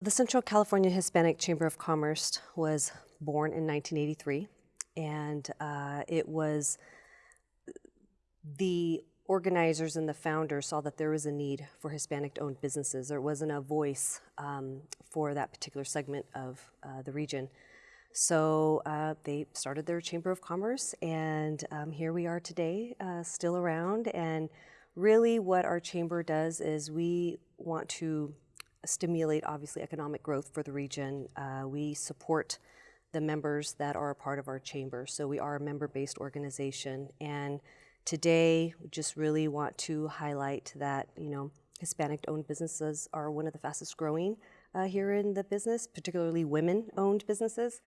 the Central California Hispanic Chamber of Commerce was born in 1983, and uh, it was the organizers and the founders saw that there was a need for Hispanic-owned businesses. There wasn't a voice um, for that particular segment of uh, the region. So uh, they started their Chamber of Commerce, and um, here we are today, uh, still around. And really, what our chamber does is we want to stimulate, obviously, economic growth for the region. Uh, we support the members that are a part of our chamber. So we are a member-based organization, and today, we just really want to highlight that you know Hispanic-owned businesses are one of the fastest growing uh, here in the business, particularly women-owned businesses.